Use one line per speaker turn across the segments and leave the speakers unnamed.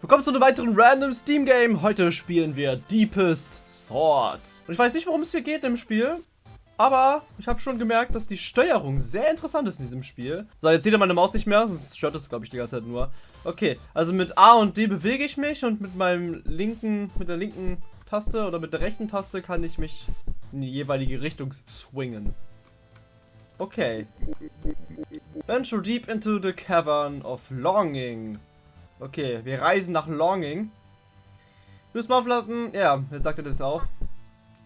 Willkommen zu einem weiteren random Steam Game. Heute spielen wir Deepest Swords. Und ich weiß nicht, worum es hier geht im Spiel. Aber ich habe schon gemerkt, dass die Steuerung sehr interessant ist in diesem Spiel. So, jetzt seht ihr meine Maus nicht mehr, sonst stört es, glaube ich, die ganze Zeit nur. Okay, also mit A und D bewege ich mich und mit meinem linken, mit der linken Taste oder mit der rechten Taste kann ich mich in die jeweilige Richtung swingen. Okay. Venture deep into the cavern of longing. Okay, wir reisen nach Longing. Müssen wir aufladen. Ja, jetzt sagt er das auch.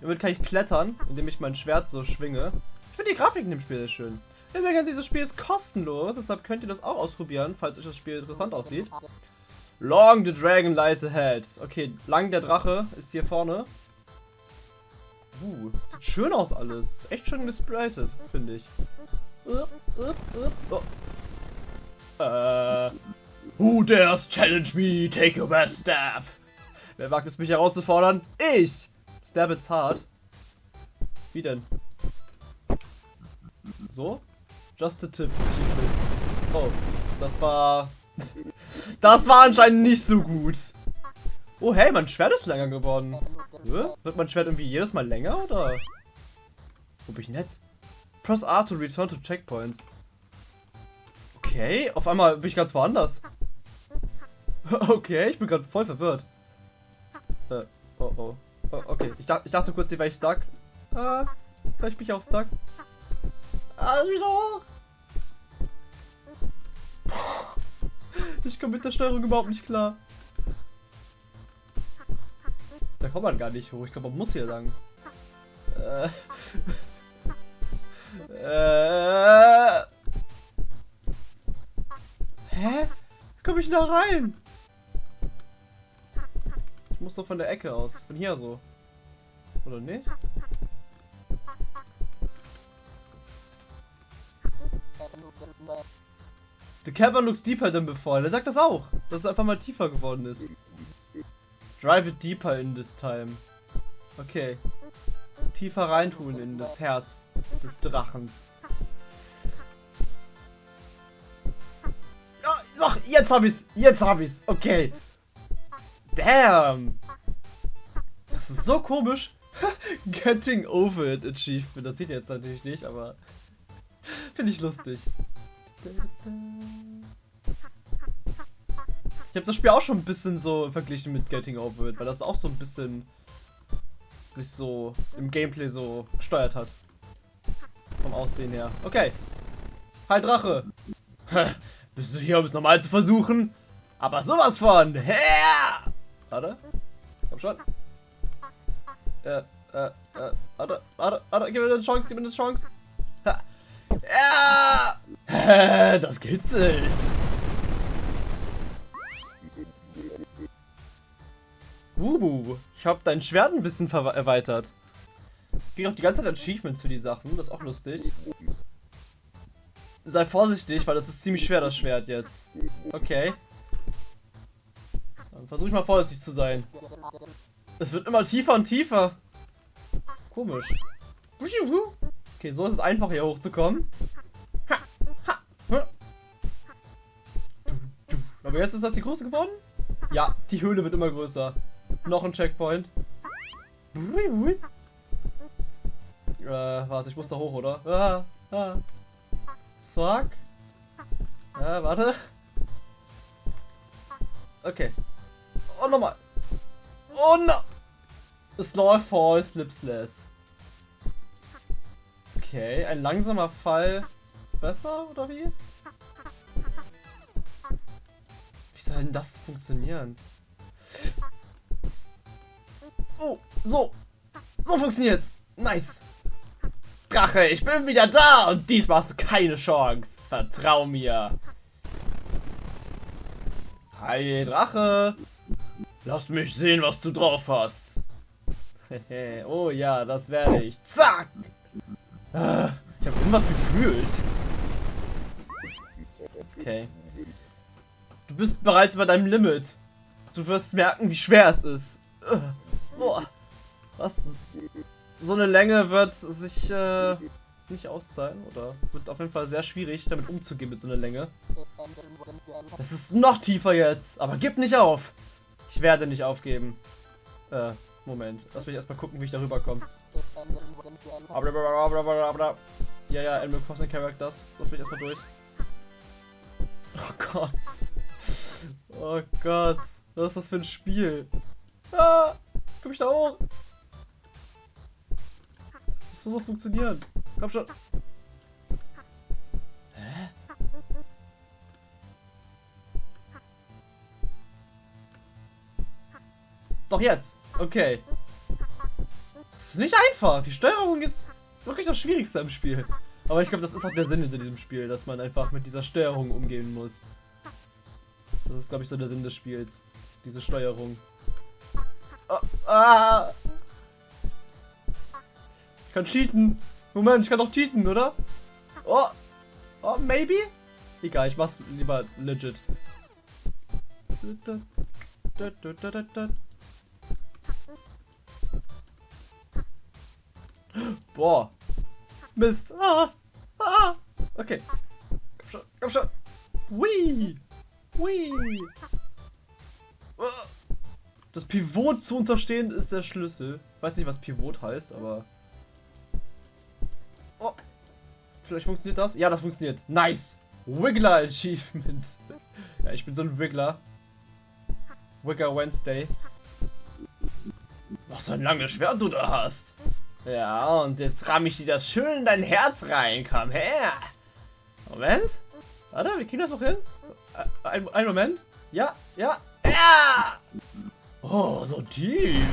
Damit kann ich klettern, indem ich mein Schwert so schwinge. Ich finde die Grafik in dem Spiel sehr schön. Übrigens, dieses Spiel ist kostenlos, deshalb könnt ihr das auch ausprobieren, falls euch das Spiel interessant aussieht. Long the Dragon lies ahead. Okay, lang der Drache ist hier vorne. Uh, sieht schön aus alles. Ist echt schön gespritet, finde ich. Uh, uh, uh, oh. Äh. Who dares challenge me? Take your best stab. Wer wagt es mich herauszufordern? Ich! Stab it's hard. Wie denn? So? Just a tip. Oh, das war... das war anscheinend nicht so gut. Oh, hey, mein Schwert ist länger geworden. Wird mein Schwert irgendwie jedes Mal länger, oder? Wo bin ich denn jetzt? Press R to return to checkpoints. Okay, auf einmal bin ich ganz woanders. Okay, ich bin gerade voll verwirrt. Äh, oh, oh oh. Okay, ich, ich dachte kurz, hier wäre ich stuck. Ah, vielleicht bin ich auch stuck. Ah, wieder hoch. Ich komme mit der Steuerung überhaupt nicht klar. Da kommt man gar nicht hoch. Ich glaube, man muss hier lang. Äh. äh. Hä? Wie komme ich da rein? Muss doch von der Ecke aus. Von hier so. Oder nicht? The cavern looks deeper than before. Der sagt das auch, dass es einfach mal tiefer geworden ist. Drive it deeper in this time. Okay. Tiefer reintun in das Herz des Drachens. Doch, jetzt hab ich's. Jetzt hab ich's. Okay. Damn. Das ist so komisch. Getting over it Achievement. Das sieht jetzt natürlich nicht, aber finde ich lustig. Ich habe das Spiel auch schon ein bisschen so verglichen mit Getting Over It, weil das auch so ein bisschen sich so im Gameplay so gesteuert hat. Vom Aussehen her. Okay. Hi Drache. Bist du hier, um es nochmal zu versuchen? Aber sowas von. Her! Warte. Komm schon. Äh, äh, äh, warte, warte, warte, gib mir eine Chance, gib mir eine Chance. Ha. Ja! Das kitzelt. Uh, ich habe dein Schwert ein bisschen erweitert. Ich kriege auch die ganze Zeit Achievements für die Sachen, das ist auch lustig. Sei vorsichtig, weil das ist ziemlich schwer, das Schwert jetzt. Okay. Dann versuche ich mal vorsichtig zu sein. Es wird immer tiefer und tiefer. Komisch. Okay, so ist es einfach hier hochzukommen. Aber jetzt ist das die große geworden? Ja, die Höhle wird immer größer. Noch ein Checkpoint. Äh, warte, ich muss da hoch, oder? Ah, ah. Zack. Ja, warte. Okay. Und nochmal. Und no. Slow Fall, Slips Less. Okay, ein langsamer Fall ist besser, oder wie? Wie soll denn das funktionieren? Oh, so. So funktioniert's. Nice. Drache, ich bin wieder da und diesmal hast du keine Chance. Vertrau mir. Hi, Drache. Lass mich sehen, was du drauf hast. oh ja, das werde ich. Zack. Ah, ich habe irgendwas gefühlt. Okay. Du bist bereits bei deinem Limit. Du wirst merken, wie schwer es ist. Boah. Was? So eine Länge wird sich äh, nicht auszahlen oder wird auf jeden Fall sehr schwierig, damit umzugehen mit so einer Länge. Es ist noch tiefer jetzt, aber gib nicht auf. Ich werde nicht aufgeben. Äh, Moment. Lass mich erstmal gucken, wie ich darüber komme. Ja, ja, Animal Crossing Characters. Lass mich erstmal durch. Oh Gott. Oh Gott. Was ist das für ein Spiel? Ah! Komm ich da hoch? Das muss doch funktionieren. Komm schon. Doch jetzt. Okay. Das ist nicht einfach. Die Steuerung ist wirklich das Schwierigste im Spiel. Aber ich glaube, das ist auch der Sinn hinter diesem Spiel, dass man einfach mit dieser Steuerung umgehen muss. Das ist, glaube ich, so der Sinn des Spiels. Diese Steuerung. Oh, ah! Ich kann cheaten. Moment, ich kann doch cheaten, oder? Oh. Oh, maybe? Egal, ich mach's lieber legit. Boah. Mist. Ah. Ah. Okay. Komm schon, komm schon. Wee. Wee. Das Pivot zu unterstehen ist der Schlüssel. Weiß nicht, was Pivot heißt, aber... Oh. Vielleicht funktioniert das? Ja, das funktioniert. Nice. Wiggler Achievement. ja, ich bin so ein Wiggler. Wigger Wednesday. Was ein langes Schwert du da hast. Ja, und jetzt ramme ich dir das schön in dein Herz rein. Komm her. Moment. Warte, wir kriegen das noch hin. Ein, ein Moment. Ja, ja. Ja! Oh, so tief.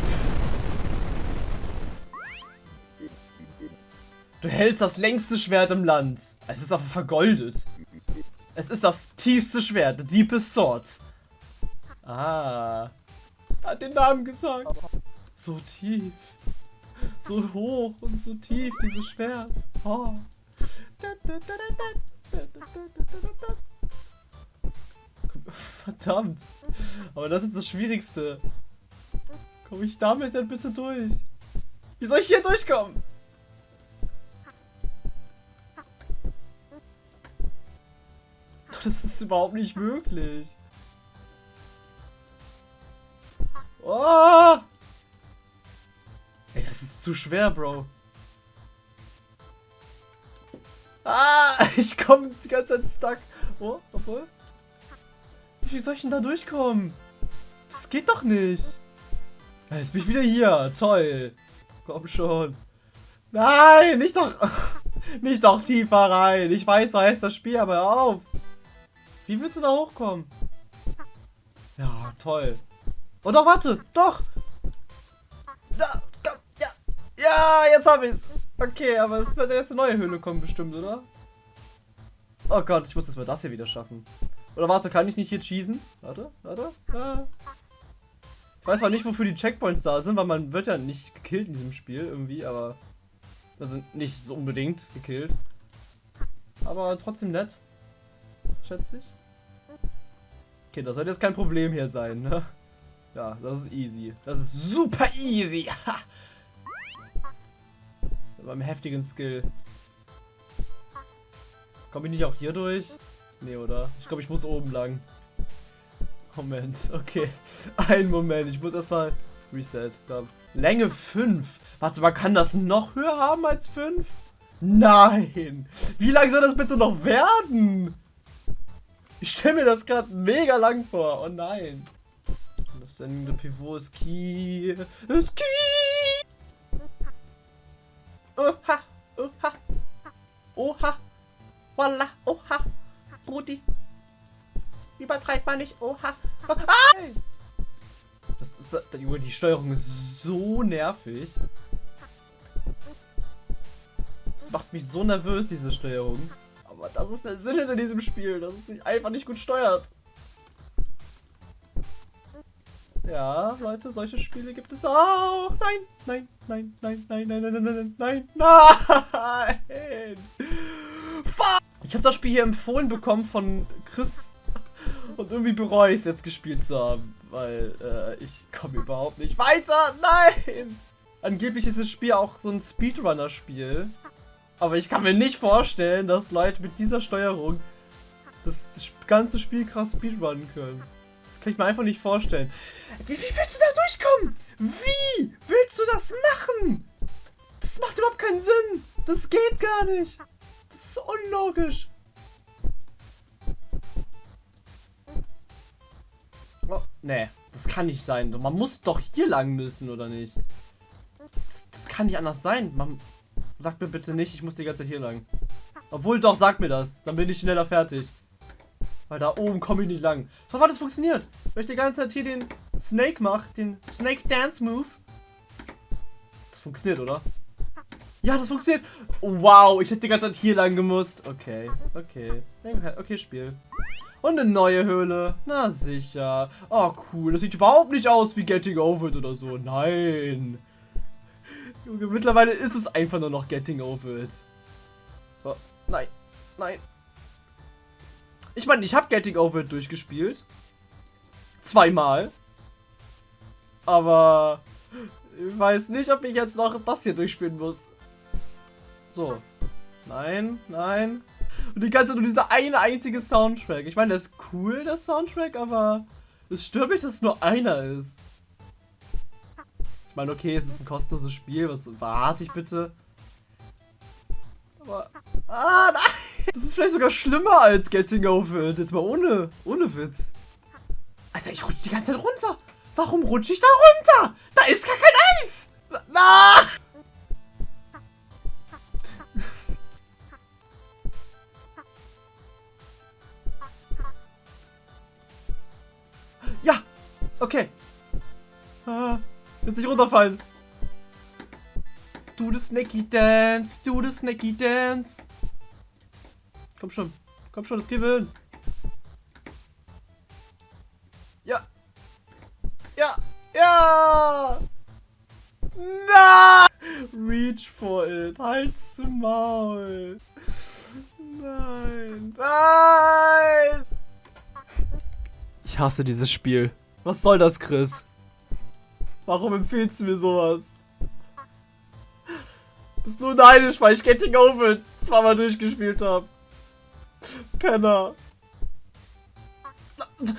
Du hältst das längste Schwert im Land. Es ist aber vergoldet. Es ist das tiefste Schwert, the deepest sword. Ah. Hat den Namen gesagt. So tief. So hoch und so tief, dieses Schwert. Oh. Verdammt. Aber das ist das Schwierigste. Komme ich damit denn bitte durch? Wie soll ich hier durchkommen? Das ist überhaupt nicht möglich. Oh! Ey, das ist zu schwer, Bro. Ah, ich komme die ganze Zeit stuck. Oh, obwohl. Wie soll ich denn da durchkommen? Das geht doch nicht. Jetzt bin ich wieder hier. Toll. Komm schon. Nein, nicht doch. Nicht doch tiefer rein. Ich weiß, so heißt das Spiel, aber hör auf. Wie willst du da hochkommen? Ja, toll. Oh doch, warte. Doch. Ja. Jetzt hab ich's. Okay, aber es wird jetzt eine neue Höhle kommen bestimmt, oder? Oh Gott, ich muss das mal das hier wieder schaffen. Oder warte, kann ich nicht hier cheesen? Warte, warte. Ah. Ich weiß zwar nicht, wofür die Checkpoints da sind, weil man wird ja nicht gekillt in diesem Spiel irgendwie, aber... Also nicht so unbedingt gekillt. Aber trotzdem nett. Schätze ich. Okay, das sollte jetzt kein Problem hier sein, ne? Ja, das ist easy. Das ist super easy. Beim heftigen Skill. Komme ich nicht auch hier durch? Nee, oder? Ich glaube, ich muss oben lang. Moment, okay. Ein Moment, ich muss erstmal Reset. Glaub. Länge 5. Warte, man kann das noch höher haben als 5? Nein! Wie lang soll das bitte noch werden? Ich stelle mir das gerade mega lang vor. Oh nein. Das sendende Pivot ist Key. Ist Key! Oha! Oha! Oha! Voila! Oha! Brudi! Übertreibt man nicht. Oha. Ah! Das ist, die Steuerung ist so nervig. Das macht mich so nervös, diese Steuerung. Aber das ist der Sinn in diesem Spiel, dass es sich einfach nicht gut steuert. Ja, Leute, solche Spiele gibt es auch. Nein, nein, nein, nein, nein, nein, nein, nein, nein, nein, nein. Fuck! Ich habe das Spiel hier empfohlen bekommen von Chris und irgendwie bereue ich es jetzt gespielt zu haben, weil äh, ich komme überhaupt nicht weiter. Nein! Angeblich ist das Spiel auch so ein Speedrunner-Spiel. Aber ich kann mir nicht vorstellen, dass Leute mit dieser Steuerung das ganze Spiel krass speedrunnen können. Kann ich mir einfach nicht vorstellen. Wie, wie willst du da durchkommen? Wie willst du das machen? Das macht überhaupt keinen Sinn. Das geht gar nicht. Das ist unlogisch. Oh, nee, das kann nicht sein. Man muss doch hier lang müssen, oder nicht? Das, das kann nicht anders sein. Man, sagt mir bitte nicht, ich muss die ganze Zeit hier lang. Obwohl, doch, sag mir das. Dann bin ich schneller fertig. Weil da oben komme ich nicht lang. So war das funktioniert. Wenn ich die ganze Zeit hier den Snake mache, den Snake Dance Move. Das funktioniert, oder? Ja, das funktioniert. Wow, ich hätte die ganze Zeit hier lang gemusst. Okay, okay. Okay, Spiel. Und eine neue Höhle. Na sicher. Oh, cool. Das sieht überhaupt nicht aus wie Getting Over It oder so. Nein. Mittlerweile ist es einfach nur noch Getting Over It. Oh, nein. Nein. Ich meine, ich habe Getting Over It durchgespielt. Zweimal. Aber ich weiß nicht, ob ich jetzt noch das hier durchspielen muss. So. Nein, nein. Und die ganze Zeit nur dieser eine einzige Soundtrack. Ich meine, der ist cool, der Soundtrack, aber es stört mich, dass es nur einer ist. Ich meine, okay, es ist ein kostenloses Spiel. Was warte ich bitte? Aber. Ah, nein! Das ist vielleicht sogar schlimmer als Getting Over It. Jetzt mal ohne, ohne Witz. Alter, ich rutsche die ganze Zeit runter. Warum rutsche ich da runter? Da ist gar kein Eis. Na! Ja, okay. Ah, jetzt nicht runterfallen. Do the Snaky Dance, do the Snaky Dance. Komm schon, komm schon, das gewinnen. Ja. Ja, ja. Nein! Reach for it. Halt's Maul. Nein. Nein! Ich hasse dieses Spiel. Was soll das, Chris? Warum empfiehlst du mir sowas? Bist nur neidisch, weil ich Getting Over zweimal durchgespielt habe. Penner. Ich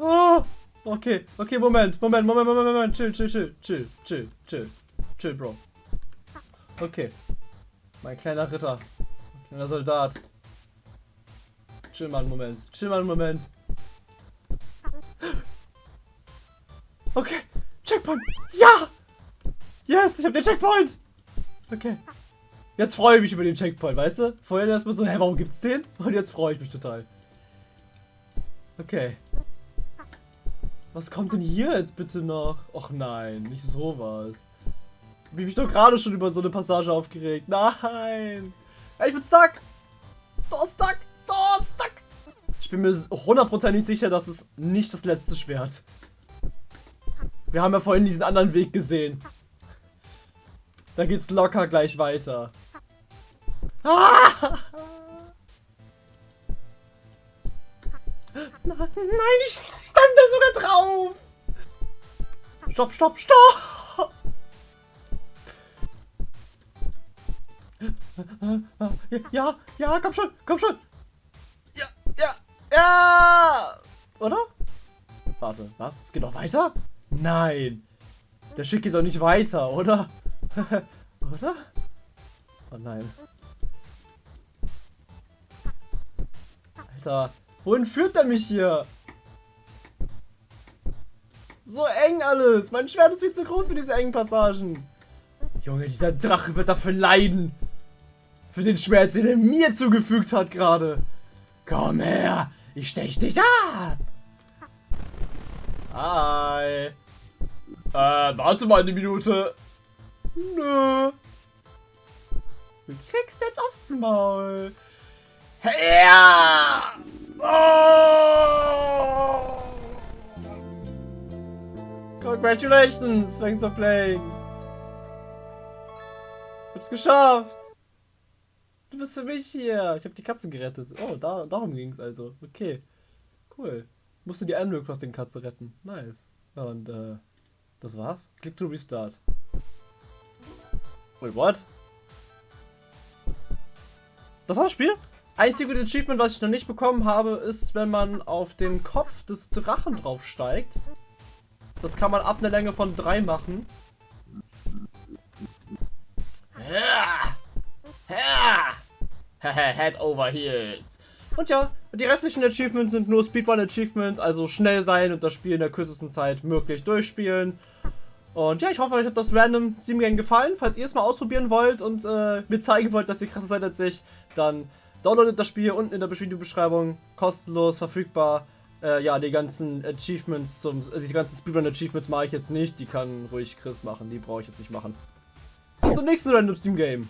Oh, okay, okay, Moment, Moment, Moment, Moment, Moment, chill, chill, chill, chill, chill, chill, chill, Bro. Okay, mein kleiner Ritter, mein kleiner Soldat. Chill mal einen Moment, chill mal einen Moment. Okay, Checkpoint, ja! Yes, ich hab den Checkpoint! Okay. Jetzt freue ich mich über den Checkpoint, weißt du? Vorher erstmal so, hä, warum gibt's den? Und jetzt freue ich mich total. Okay. Was kommt denn hier jetzt bitte noch? Och nein, nicht sowas. Hab mich doch gerade schon über so eine Passage aufgeregt. Nein! Ey, ich bin stuck! Da stuck! Da stuck! Ich bin mir hundertprozentig sicher, dass es nicht das letzte Schwert. Wir haben ja vorhin diesen anderen Weg gesehen. Da geht's locker gleich weiter. Ah! Nein, ich stand da sogar drauf. Stopp, stopp, stopp. Ja, ja, komm schon, komm schon. Ja, ja, ja. Oder? Warte, was? Es geht noch weiter? Nein. Der Schick geht doch nicht weiter, oder? oder? Oh nein. Alter, wohin führt er mich hier? So eng alles. Mein Schwert ist viel zu groß für diese engen Passagen. Junge, dieser Drache wird dafür leiden. Für den Schmerz, den er mir zugefügt hat gerade. Komm her, ich stech dich ab. Hi. Äh, warte mal eine Minute. Nö. Du kriegst jetzt aufs Maul. Ja! Oh! Congratulations, thanks for playing. Ich hab's geschafft. Du bist für mich hier. Ich hab die Katze gerettet. Oh, da, darum ging's also. Okay. Cool. Musste die Animal Crossing Katze retten. Nice. Und, äh, das war's. Click to restart. Wait, what? Das war das Spiel? Einzige Achievement, was ich noch nicht bekommen habe, ist, wenn man auf den Kopf des Drachen draufsteigt. Das kann man ab einer Länge von 3 machen. Head over heels. Und ja, die restlichen Achievements sind nur Speedrun-Achievements, also schnell sein und das Spiel in der kürzesten Zeit möglich durchspielen. Und ja, ich hoffe, euch hat das Random Steam Game gefallen. Falls ihr es mal ausprobieren wollt und äh, mir zeigen wollt, dass ihr krasser seid als ich, dann downloadet das Spiel unten in der Videobeschreibung. Kostenlos, verfügbar. Äh, ja, die ganzen Achievements, zum, äh, die ganzen Speedrun-Achievements mache ich jetzt nicht. Die kann ruhig Chris machen, die brauche ich jetzt nicht machen. Bis zum nächsten Random Steam Game.